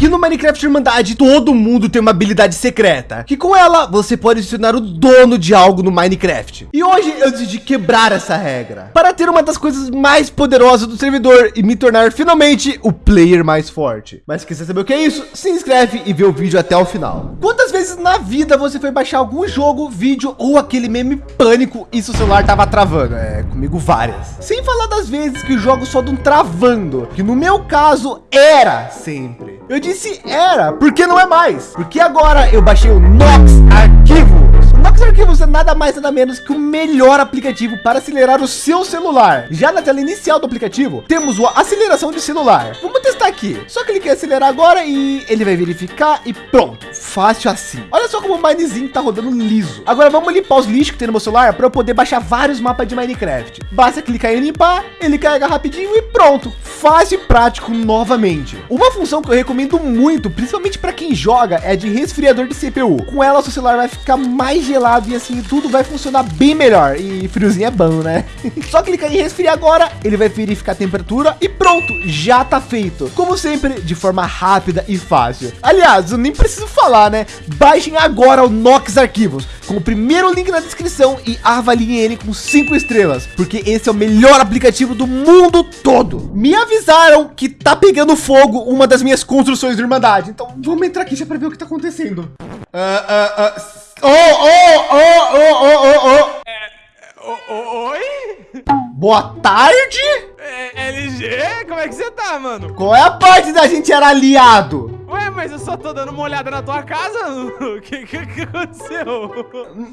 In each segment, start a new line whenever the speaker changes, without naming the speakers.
que no Minecraft Irmandade todo mundo tem uma habilidade secreta, que com ela você pode se tornar o dono de algo no Minecraft. E hoje eu decidi quebrar essa regra para ter uma das coisas mais poderosas do servidor e me tornar finalmente o player mais forte. Mas quiser saber o que é isso? Se inscreve e vê o vídeo até o final. Quantas vezes na vida você foi baixar algum jogo, vídeo ou aquele meme pânico e seu celular tava travando? É, comigo várias. Sem falar das vezes que o jogo só dão travando, que no meu caso era sempre. Eu disse era, porque não é mais. Porque agora eu baixei o Nox Arquivo. O Arquivos é nada mais nada menos que o melhor aplicativo para acelerar o seu celular. Já na tela inicial do aplicativo, temos a aceleração de celular. Vamos testar aqui. Só clicar em acelerar agora e ele vai verificar e pronto. Fácil assim. Olha só como o Minezinho tá rodando liso. Agora vamos limpar os lixos que tem no meu celular para eu poder baixar vários mapas de Minecraft. Basta clicar em limpar, ele carrega rapidinho e pronto. Fácil e prático novamente. Uma função que eu recomendo muito, principalmente para quem joga, é de resfriador de CPU. Com ela, seu celular vai ficar mais gelado e assim tudo vai funcionar bem melhor. E friozinho é bom, né? Só clicar em resfriar agora, ele vai verificar a temperatura e pronto, já tá feito. Como sempre, de forma rápida e fácil. Aliás, eu nem preciso falar, né? Baixem agora o Nox Arquivos com o primeiro link na descrição e avaliem ele com cinco estrelas, porque esse é o melhor aplicativo do mundo todo. Me avisaram que tá pegando fogo uma das minhas construções de Irmandade. Então vamos entrar aqui já para ver o que tá acontecendo. Uh, uh, uh, Oh, oh, oh, oh, oh, oh,
oh. É, oi?
Boa tarde?
É, LG, como é que você tá, mano?
Qual é a parte da gente era aliado?
Ué, mas eu só tô dando uma olhada na tua casa. O que, que, que aconteceu?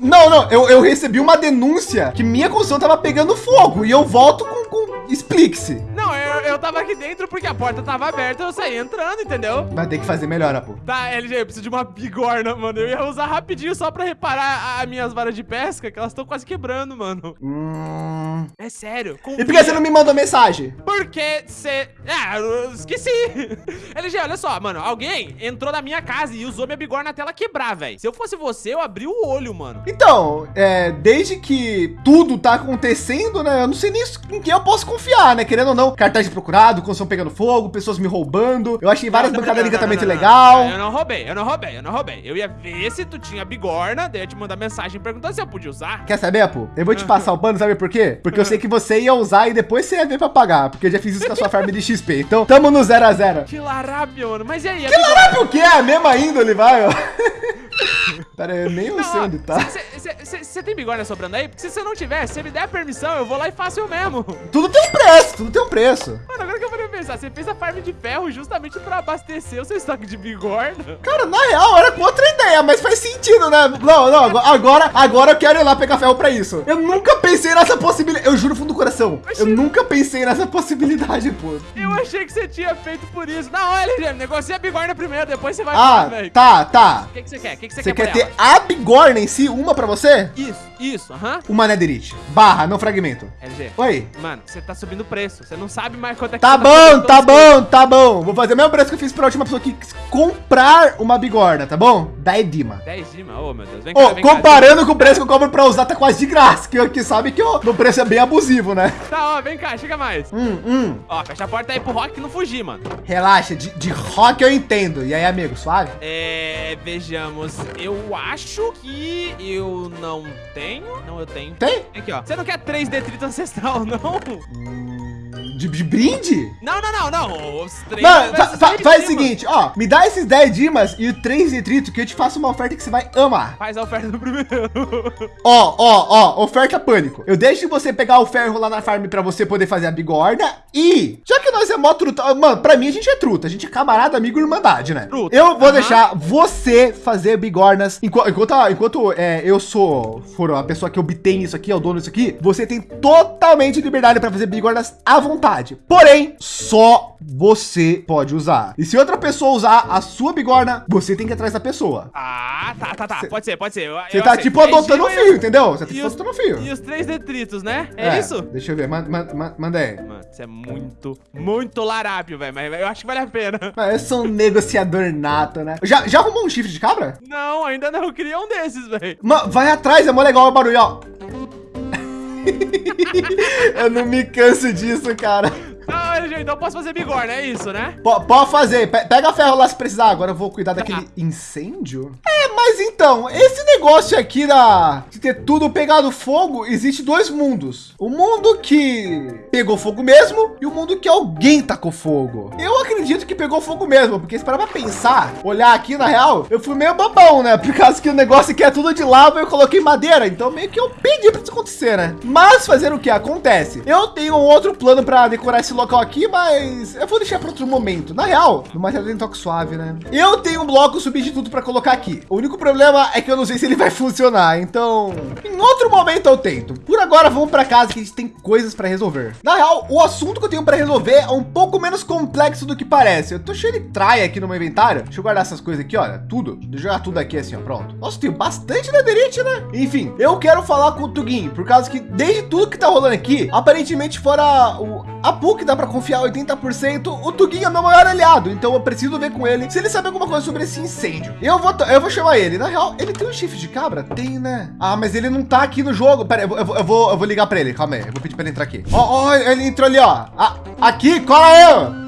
Não, não, eu, eu recebi uma denúncia que minha construção tava pegando fogo e eu volto com, com... explique-se.
Não, eu, eu tava aqui dentro porque a porta tava aberta eu saí entrando, entendeu?
Vai ter que fazer melhor, pô.
Tá, LG, eu preciso de uma bigorna, mano. Eu ia usar rapidinho só pra reparar as minhas varas de pesca, que elas estão quase quebrando, mano.
Hum...
É sério.
Confia. E por que você não me mandou mensagem?
Porque você... Ah, eu esqueci. LG, olha só, mano. Alguém entrou na minha casa e usou minha bigorna até ela quebrar, velho. Se eu fosse você, eu abri o olho, mano.
Então, é, desde que tudo tá acontecendo, né? Eu não sei nem em quem eu posso confiar, né? Querendo ou não, cartaz de procurado, construção pegando fogo, pessoas me roubando. Eu achei várias bancadas de encantamento legal.
Eu não roubei, eu não roubei, eu não roubei. Eu ia ver se tu tinha bigorna, daí eu ia te mandar mensagem perguntando se eu podia usar.
Quer saber, pô? Eu vou te passar o pano, sabe por quê? Porque eu sei que você ia usar e depois você ia ver pra pagar. Porque eu já fiz isso com a sua farm de XP. Então, tamo no 0 a 0
Que larápio, mano. Mas e aí?
Que larápio o quê? É a mesma índole, vai, ó. Pera aí, eu nem não, sei onde tá.
Você tem bigorna sobrando aí? Porque se você não tiver, se você me der permissão, eu vou lá e faço eu mesmo.
Tudo tem um preço, tudo tem um preço.
Mano, agora pensar, você fez a farm de ferro justamente pra abastecer o seu estoque de bigorna?
Cara, na real, era com outra ideia, mas faz sentido, né? Não, não, agora, agora eu quero ir lá pegar ferro pra isso. Eu nunca pensei nessa possibilidade. Eu juro fundo do coração. Eu nunca pensei nessa possibilidade, pô.
Eu achei que você tinha feito por isso. Não, olha, negocia a bigorna primeiro, depois você vai.
Ah, tá, tá.
O que, que você quer? O que, que você,
você
quer?
Você quer ter a bigorna em si, uma pra você?
Isso, isso, aham. -huh.
Uma netherite. Barra, não fragmento.
LG.
Oi.
Mano, você tá subindo o preço. Você não sabe mais quanto é que
Tá bom, tá, tá bom, tá bom. Vou fazer o mesmo preço que eu fiz pra última pessoa que comprar uma bigorna, tá bom? 10 Dima.
10 Dima, ô oh, meu Deus.
Vem cá, oh, vem comparando cá. com o preço que eu compro pra usar, tá quase de graça. Que aqui sabe que o preço é bem abusivo, né?
Tá, ó, vem cá, chega mais.
Hum, hum.
Ó, fecha a porta aí pro Rock não fugir, mano.
Relaxa, de, de rock eu entendo. E aí, amigo, suave?
É, vejamos. Eu acho que eu não tenho. Não, eu tenho.
Tem?
Aqui, ó. Você não quer três detritos ancestral, não?
De, de, brinde?
Não, não, não, não. Os três.
Mano, fa fa faz o seguinte, ó. Me dá esses 10 dimas e o 3 detrito que eu te faço uma oferta que você vai amar.
Faz a oferta do primeiro.
ó, ó, ó. Oferta pânico. Eu deixo você pegar o ferro lá na farm pra você poder fazer a bigorna. E, já que nós é mó truta. Mano, pra mim a gente é truta. A gente é camarada, amigo, irmandade, né? Truta. Eu vou deixar você fazer bigornas. Enquanto, enquanto, enquanto é, eu sou for a pessoa que obtém isso aqui, é o dono disso aqui, você tem totalmente liberdade para fazer bigornas à vontade. Porém, só você pode usar. E se outra pessoa usar a sua bigorna, você tem que ir atrás da pessoa.
Ah, tá, tá, tá. Cê, pode ser, pode ser.
Você tá tipo adotando o fio, entendeu? Você tá tipo adotando o fio.
E os três detritos, né? É, é isso?
Deixa eu ver. Manda, manda, manda aí.
Mano, isso é muito, muito larápio, velho. Mas eu acho que vale a pena.
Mas eu sou um negociador nato, né? Já, já arrumou um chifre de cabra?
Não, ainda não. Eu queria um desses, velho.
Vai atrás, é mó legal o barulho, ó. Eu não me canso disso, cara.
Não, LG, então eu posso fazer bigorna, é isso, né?
P pode fazer. Pe pega ferro lá se precisar. Agora eu vou cuidar daquele incêndio. É, mas então, esse negócio aqui da de ter tudo pegado fogo, existe dois mundos. O mundo que pegou fogo mesmo e o mundo que alguém tacou fogo. Eu acredito que pegou fogo mesmo, porque se parar pra pensar, olhar aqui na real, eu fui meio babão, né? Por causa que o negócio aqui é tudo de lava, eu coloquei madeira, então meio que eu pedi pra isso acontecer, né? Mas fazer o que acontece? Eu tenho um outro plano para decorar esse local aqui, mas eu vou deixar para outro momento. Na real, no material tem toque suave, né? Eu tenho um bloco substituto para colocar aqui. O único problema é que eu não sei se ele vai funcionar, então em outro momento eu tento. Por agora vamos para casa que a gente tem coisas para resolver. Na real, o assunto que eu tenho para resolver é um pouco menos complexo do que parece. Eu tô cheio de traia aqui no meu inventário. Deixa eu guardar essas coisas aqui, olha, tudo. Deixa eu jogar tudo aqui assim, ó, pronto. Nossa, tem bastante netherite, né? Enfim, eu quero falar com o Tugin, por causa que desde tudo que tá rolando aqui, aparentemente fora o a PUC dá para confiar 80%, o Tugin é meu maior aliado, então eu preciso ver com ele se ele sabe alguma coisa sobre esse incêndio. Eu vou, eu vou chamar ele. Na real, ele tem um chifre de cabra? Tem, né? Ah, mas ele não tá aqui no jogo. Pera, eu, vou, eu, vou, eu vou ligar para ele. Calma aí, eu vou pedir para ele entrar aqui. Ó, ó, ele entrou ali, ó. Ah, aqui, cola eu.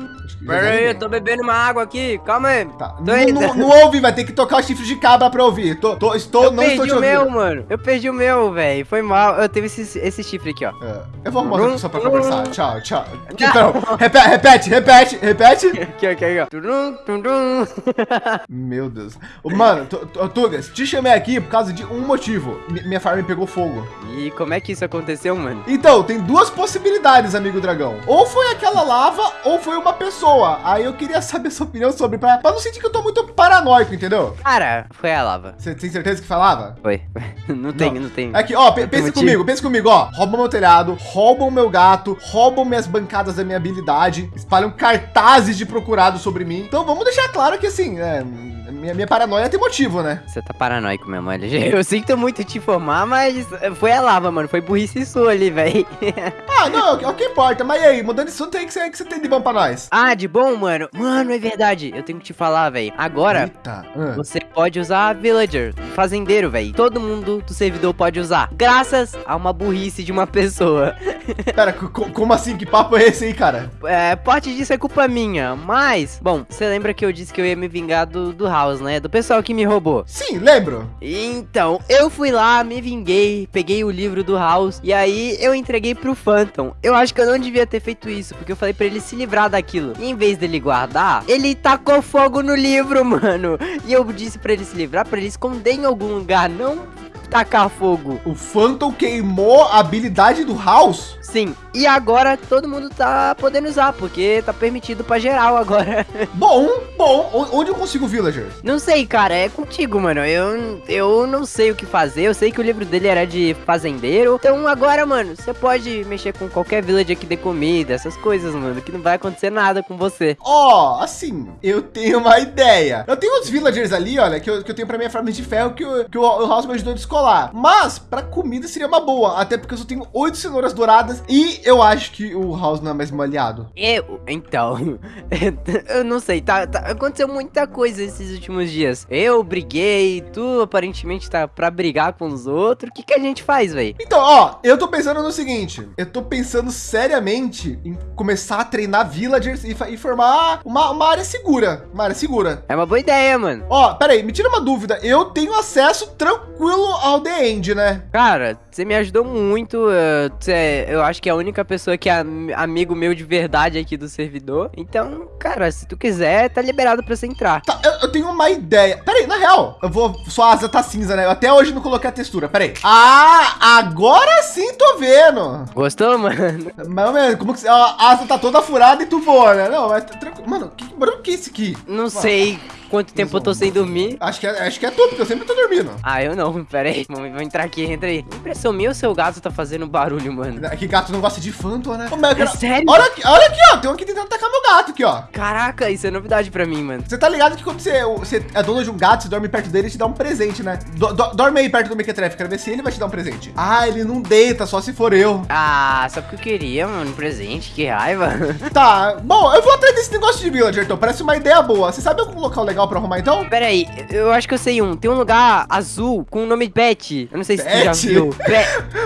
Pera aí, eu tô bebendo uma água aqui, calma aí.
Tá. Não, não, ouve, vai ter que tocar o chifre de cabra para ouvir. Tô, tô, estou,
Eu
não estou
perdi
te
o meu,
ouvindo.
mano. Eu perdi o meu, velho. Foi mal. Eu teve esse, esse chifre aqui, ó.
É, eu vou arrumar outra pessoa
Não.
conversar. Tchau, tchau. Então, repete, repete, repete, repete.
Aqui, aqui, aqui, ó. Turum, turum.
Meu Deus. Mano, Tu- Tu- Tugas, te chamei aqui por causa de um motivo. Mi- minha farm pegou fogo.
E como é que isso aconteceu, mano?
Então, tem duas possibilidades, amigo dragão. Ou foi aquela lava, ou foi uma pessoa. Aí eu queria saber sua opinião sobre, pra, pra não sentir que eu tô muito paranoico, entendeu?
Cara, foi a lava.
Você tem certeza que foi lava?
Foi. Não tem, não, tem.
Aqui, ó, pe-
Não
pensa comigo, pensa comigo, ó. Roubam meu telhado, roubam meu gato, roubam minhas bancadas da minha habilidade, espalham cartazes de procurado sobre mim. Então vamos deixar claro que assim, é, minha, minha paranoia tem motivo, né?
Você tá paranoico mesmo, LG. Eu sinto muito te informar, mas foi a lava, mano. Foi burrice sua ali, velho.
Ah, não, é o que importa. Mas e aí, mudando isso, tem que que você tem de bom pra nós?
ah, de bom, mano? Mano, é verdade. Eu tenho que te falar, velho. Agora,
Eita. ah.
Você pode usar Villager, fazendeiro, velho. Todo mundo do servidor pode usar, graças a uma burrice de uma pessoa.
Pera, co- co- como assim? Que papo é esse aí, cara?
É, parte disso é culpa minha, mas, bom, você lembra que eu disse que eu ia me vingar do, do House, né? Do pessoal que me roubou.
Sim, lembro.
Então, eu fui lá, me vinguei, peguei o livro do House e aí eu entreguei pro Phantom. Eu acho que eu não devia ter feito isso, porque eu falei pra ele se livrar daquilo. E em vez dele guardar, ele tacou fogo no livro, mano. E eu disse pra ele se livrar, pra ele esconder em algum lugar, não tacar fogo.
O Phantom queimou a habilidade do House?
Sim, e agora todo mundo tá podendo usar, porque tá permitido pra geral agora.
Bom, bom. O- Onde eu consigo Villager?
Não sei, cara, é contigo, mano. Eu, eu não sei o que fazer. Eu sei que o livro dele era de fazendeiro. Então agora, mano, você pode mexer com qualquer village que dê comida, essas coisas, mano, que não vai acontecer nada com você.
Ó, assim, eu tenho uma ideia. Eu tenho uns villagers ali, olha, que eu, que eu tenho pra minha farm de ferro que, o- que o, o House me ajudou a descolar. Mas, pra comida seria uma boa, até porque eu só tenho oito cenouras douradas e eu acho que o House não é mais meu aliado.
Eu, então, eu não sei, tá, tá- aconteceu muita coisa esses últimos dias. Eu briguei, tu aparentemente tá pra brigar com os outros. O que que a gente faz, velho?
Então, ó, eu tô pensando no seguinte, eu tô pensando seriamente em começar a treinar villagers e, e formar uma, uma área segura, uma área segura.
É uma boa ideia, mano.
Ó, peraí, me tira uma dúvida, eu tenho acesso tranquilo ao The End, né?
Cara, você me ajudou muito. eh, Você, eu acho que é a única pessoa que é am- amigo meu de verdade aqui do servidor. Então, cara, se tu quiser, tá liberado pra você entrar.
Tá, eu, eu tenho uma ideia. Peraí, na real, eu vou. Sua asa tá cinza, né? Eu até hoje não coloquei a textura. Peraí. Ah, agora sim tô vendo.
Gostou, mano?
Mas, mano, como que. A asa tá toda furada e tu voa, né? Não, mas tá tranquilo. Mano, que barulho que é esse aqui?
Não sei quanto tempo eu tô sem dormir.
Acho que, é, acho que é tu, porque eu sempre tô dormindo.
Ah, eu não, pera aí. Vou entrar aqui, entra aí. Impressão minha ou seu gato tá fazendo barulho, mano?
É Que gato não gosta de Phantom, né? Ô,
É
quero-
sério?
Olha aqui, olha aqui, ó. Tem um aqui tentando atacar meu gato aqui, ó.
Caraca, isso é novidade pra mim, mano.
Você tá ligado que quando você, você é dono de um gato, você dorme perto dele, ele te dá um presente, né? Do- do- dorme aí perto do Mequetrefe, quero ver se ele vai te dar um presente. Ah, ele não deita, só se for eu.
Ah, só porque eu queria, mano, um presente, que raiva.
Tá, bom, eu vou atrás desse negócio de villager, então. Parece uma ideia boa. Você sabe algum local legal legal pra arrumar então?
Pera aí, eu acho que eu sei um. Tem um lugar azul com o nome Beth. Eu não sei se tu já viu.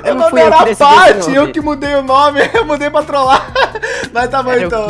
Eu
não fui
mandei
eu que nome.
eu mudei o nome, eu mudei pra trollar. Mas tá bom
Era o
então.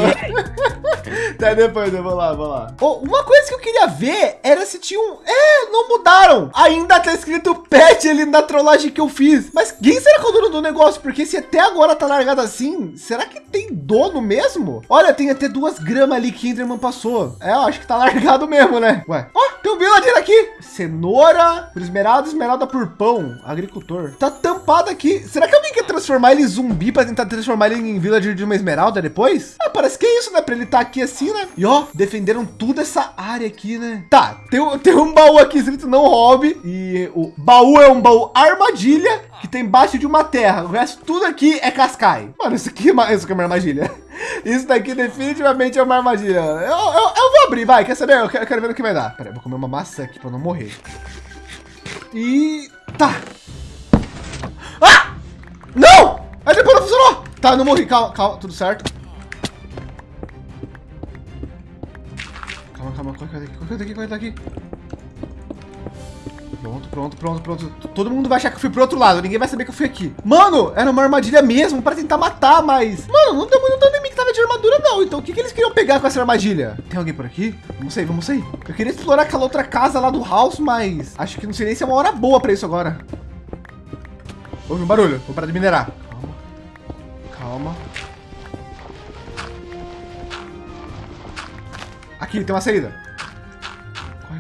Tá depois, eu vou lá, vou lá. Oh, uma coisa que eu queria ver era se tinha um... É, não mudaram. Ainda tá escrito pet ali na trollagem que eu fiz. Mas quem será que é o dono do negócio? Porque se até agora tá largado assim, será que tem dono mesmo? Olha, tem até duas gramas ali que Enderman passou. É, eu acho que tá largado mesmo, né? Ué, ó, tem um villager aqui. Cenoura, esmeralda, esmeralda por pão. Agricultor. Tá tampado aqui. Será que alguém quer transformar ele em zumbi para tentar transformar ele em villager de uma esmeralda depois? Ah, parece que é isso, né? Para ele estar tá aqui assim, né? E ó, defenderam toda essa área aqui, né? Tá, tem, tem um baú aqui escrito não hobby. E o baú é um baú armadilha que tem embaixo de uma terra. O resto tudo aqui é cascai. Mano, isso aqui, é isso aqui é uma armadilha. Isso daqui definitivamente é uma armadilha. Eu, eu, eu vou abrir, vai. Quer saber? Eu quero, eu quero ver o que vai dar. Pera, eu vou comer uma maçã aqui para não morrer. E tá. Ah! Não! A depois não funcionou! Tá, não morri. Calma, calma, tudo certo. Calma, calma, corre daqui, corre daqui, corre daqui. Pronto, pronto, pronto, pronto. Todo mundo vai achar que eu fui pro outro lado. Ninguém vai saber que eu fui aqui. Mano, era uma armadilha mesmo para tentar matar, mas... Mano, não deu muito dano em que tava de armadura, não. Então o que, que eles queriam pegar com essa armadilha? Tem alguém por aqui? Vamos sair, vamos sair. Eu queria explorar aquela outra casa lá do house, mas... Acho que não sei nem se é uma hora boa para isso agora. Ouve um barulho. Vou parar de minerar. Aqui, tem uma saída.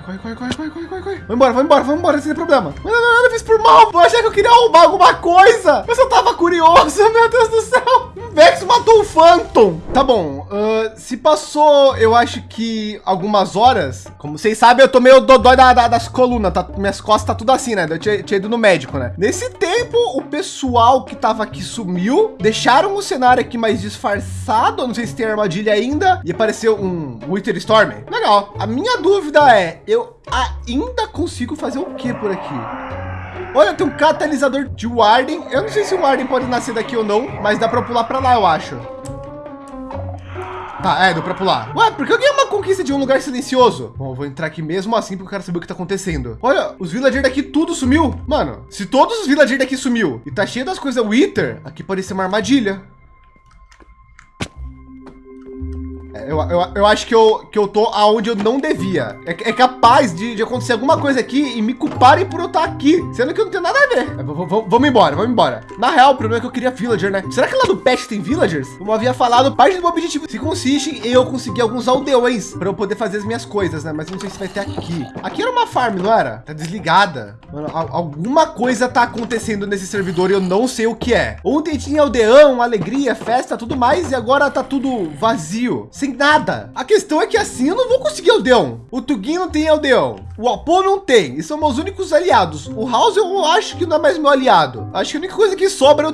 Corre, corre, corre, corre, corre, corre, corre. Vai embora, vai embora, vai embora, sem problema. Mas não, não, eu fiz por mal. Eu achei que eu queria arrumar alguma coisa. Eu só tava curioso, meu Deus do céu. Um Vex matou o Phantom. Tá bom, ah, se passou, eu acho que algumas horas. Como vocês sabem, eu tô meio dodói da, da- das colunas, tá? Minhas costas tá tudo assim, né? Eu tinha, tinha ido no médico, né? Nesse tempo, o pessoal que tava aqui sumiu. Deixaram o cenário aqui mais disfarçado. Eu não sei se tem armadilha ainda. E apareceu um Wither Storm. Legal. A minha dúvida é, eu ainda consigo fazer o que por aqui? Olha, tem um catalisador de Warden. Eu não sei se o Warden pode nascer daqui ou não, mas dá para pular para lá, eu acho. Tá, é, deu pra pular. Ué, por que eu ganhei uma conquista de um lugar silencioso? Bom, vou entrar aqui mesmo assim porque eu quero saber o que tá acontecendo. Olha, os villagers daqui tudo sumiu. Mano, se todos os villagers daqui sumiu e tá cheio das coisas Wither, aqui pode ser uma armadilha. Eu, eu, eu acho que eu, que eu tô aonde eu não devia. É, é capaz de, de acontecer alguma coisa aqui e me culparem por eu estar aqui, sendo que eu não tenho nada a ver. É, vamos embora, vamos embora. Na real, o problema é que eu queria villager, né? Será que lá do patch tem villagers? Como eu havia falado, parte do meu objetivo se consiste em eu conseguir alguns aldeões para eu poder fazer as minhas coisas, né? Mas não sei se vai ter aqui. Aqui era uma farm, não era? Tá desligada. Mano, al- alguma coisa tá acontecendo nesse servidor e eu não sei o que é. Ontem tinha aldeão, alegria, festa, tudo mais e agora tá tudo vazio, sem nada. A questão é que assim eu não vou conseguir aldeão. O Tugin não tem aldeão. O Apo não tem. E são meus únicos aliados. O House eu acho que não é mais meu aliado. Acho que a única coisa que sobra eu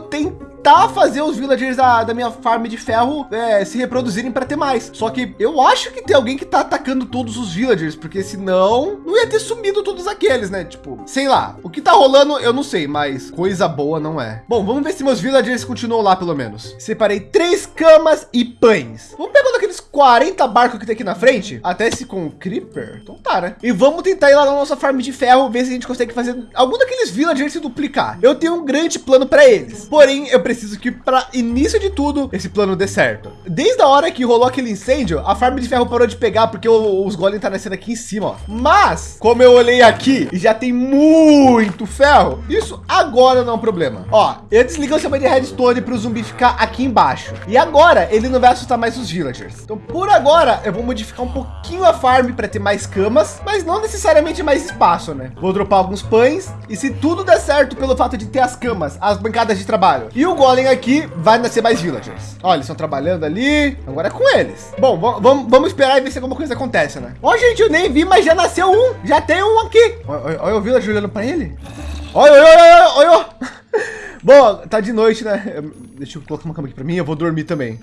tentar fazer os villagers da, da minha farm de ferro é, se reproduzirem para ter mais. Só que eu acho que tem alguém que tá atacando todos os villagers, porque senão não ia ter sumido todos aqueles, né? Tipo, sei lá. O que tá rolando eu não sei, mas coisa boa não é. Bom, vamos ver se meus villagers continuam lá pelo menos. Separei três camas e pães. Vamos pegar um daqueles 40 barcos que tem aqui na frente. Até esse com creeper. Então tá, né? E vamos tentar ir lá na nossa farm de ferro, ver se a gente consegue fazer algum daqueles villagers se duplicar. Eu tenho um grande plano para eles. Porém, eu preciso que para início de tudo, esse plano dê certo. Desde a hora que rolou aquele incêndio, a farm de ferro parou de pegar porque os golems tá nascendo aqui em cima, ó. Mas, como eu olhei aqui e já tem muito ferro, isso agora não é um problema. Ó, eu desliguei o sistema de redstone para o zumbi ficar aqui embaixo. E agora ele não vai assustar mais os villagers. Então, por agora, eu vou modificar um pouquinho a farm para ter mais camas, mas não necessariamente mais espaço, né? Vou dropar alguns pães e se tudo der certo pelo fato de ter as camas, as bancadas de trabalho e o golem aqui, vai nascer mais villagers. Olha, eles estão trabalhando ali, agora é com eles. Bom, va- vamos, esperar e ver se alguma coisa acontece, né? Ó, gente, eu nem vi, mas já nasceu um, já tem um aqui. Olha, o villager olhando para ele. Olha, olha, olha, olha. Bom, tá de noite, né? Deixa eu colocar uma cama aqui para mim, eu vou dormir também.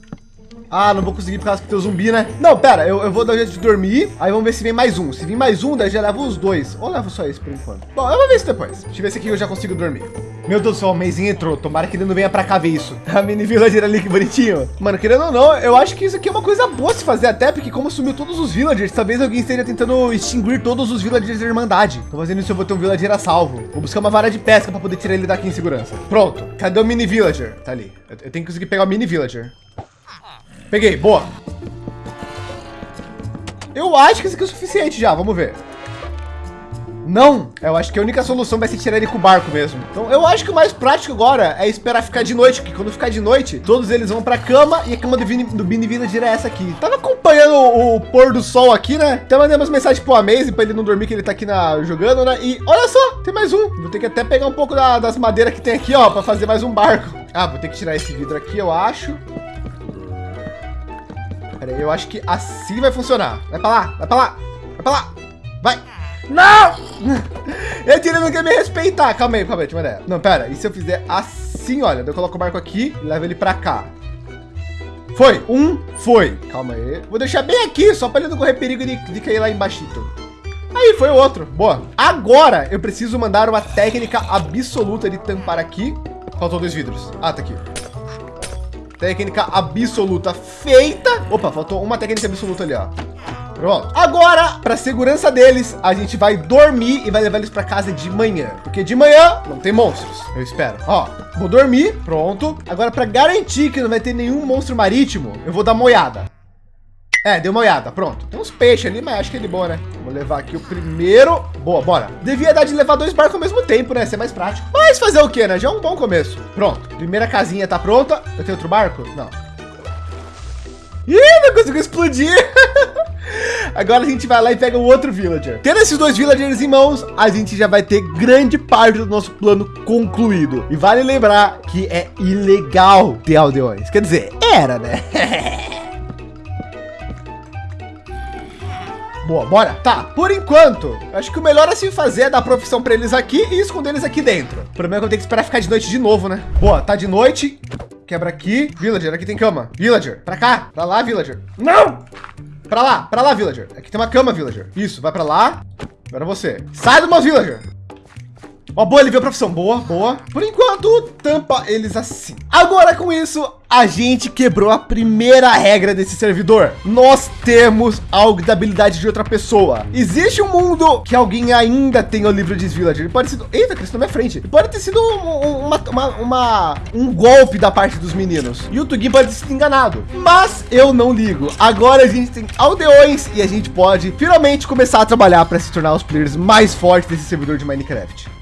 Ah, não vou conseguir por causa que tem zumbi, né? Não, pera, eu, eu vou dar um jeito de dormir. Aí vamos ver se vem mais um. Se vir mais um, daí já levo os dois. Ou levo só esse por enquanto. Bom, eu vou ver isso depois. Deixa eu ver se aqui eu já consigo dormir. Meu Deus do céu, o Meizinho entrou. Tomara que ele não venha pra cá ver isso. A mini villager ali, que bonitinho. Mano, querendo ou não, eu acho que isso aqui é uma coisa boa se fazer até, porque como sumiu todos os villagers, talvez alguém esteja tentando extinguir todos os villagers da Irmandade. Tô fazendo isso, eu vou ter um villager a salvo. Vou buscar uma vara de pesca para poder tirar ele daqui em segurança. Pronto. Cadê o mini villager? Tá ali. Eu tenho que conseguir pegar o mini villager. Peguei, boa. Eu acho que isso aqui é o suficiente já, vamos ver. Não, eu acho que a única solução vai ser tirar ele com o barco mesmo. Então eu acho que o mais prático agora é esperar ficar de noite, porque quando ficar de noite, todos eles vão para cama e a cama do Vini, do Vini Village é essa aqui. Tava acompanhando o, o, pôr do sol aqui, né? Até mandei umas mensagens pro Amaze para ele não dormir, que ele tá aqui na, jogando, né? E olha só, tem mais um. Vou ter que até pegar um pouco da, das madeiras que tem aqui, ó, para fazer mais um barco. Ah, vou ter que tirar esse vidro aqui, eu acho. Pera aí, eu acho que assim vai funcionar. Vai para lá, vai para lá, vai para lá. Vai. Não! Ele não quer me respeitar. Calma aí, calma aí, tinha uma ideia. Não, pera. E se eu fizer assim, olha, eu coloco o barco aqui e levo ele para cá. Foi. Um, foi. Calma aí. Vou deixar bem aqui, só para ele não correr perigo de, de cair lá embaixo. Aí foi o outro. Boa. Agora eu preciso mandar uma técnica absoluta de tampar aqui. Faltou dois vidros. Ah, tá aqui. Técnica absoluta feita. Opa, faltou uma técnica absoluta ali, ó. Pronto. Agora, para segurança deles, a gente vai dormir e vai levar eles para casa de manhã. Porque de manhã não tem monstros. Eu espero. Ó, vou dormir. Pronto. Agora, para garantir que não vai ter nenhum monstro marítimo, eu vou dar uma olhada. É, deu uma olhada, pronto. Tem uns peixes ali, mas acho que ele é bom, né? Vou levar aqui o primeiro. Boa, bora. Devia dar de levar dois barcos ao mesmo tempo, né? Ser mais prático. Mas fazer o quê, né? Já é um bom começo. Pronto. Primeira casinha tá pronta. Eu tenho outro barco? Não. Ih, não conseguiu explodir. Agora a gente vai lá e pega o outro villager. Tendo esses dois villagers em mãos, a gente já vai ter grande parte do nosso plano concluído. E vale lembrar que é ilegal ter aldeões. Quer dizer, era, né? Boa, bora. Tá, por enquanto, acho que o melhor a se fazer é dar profissão para eles aqui e esconder eles aqui dentro. O problema é que eu tenho que esperar ficar de noite de novo, né? Boa, tá de noite. Quebra aqui. Villager, aqui tem cama. Villager, para cá. Para lá, Villager. Não! Para lá, para lá, Villager. Aqui tem uma cama, Villager. Isso, vai para lá. Agora você. Sai do meu Villager. Ó, boa, ele viu a profissão. Boa, boa. Por enquanto, tampa eles assim. Agora com isso, a gente quebrou a primeira regra desse servidor. Nós temos a habilidade de outra pessoa. Existe um mundo que alguém ainda tem o livro de Village. Ele pode ser... Eita, Cristo, na minha frente. Pode ter sido um, uma, uma, uma, um golpe da parte dos meninos. E o Tugin pode ter sido enganado. Mas eu não ligo. Agora a gente tem aldeões e a gente pode finalmente começar a trabalhar para se tornar os players mais fortes desse servidor de Minecraft.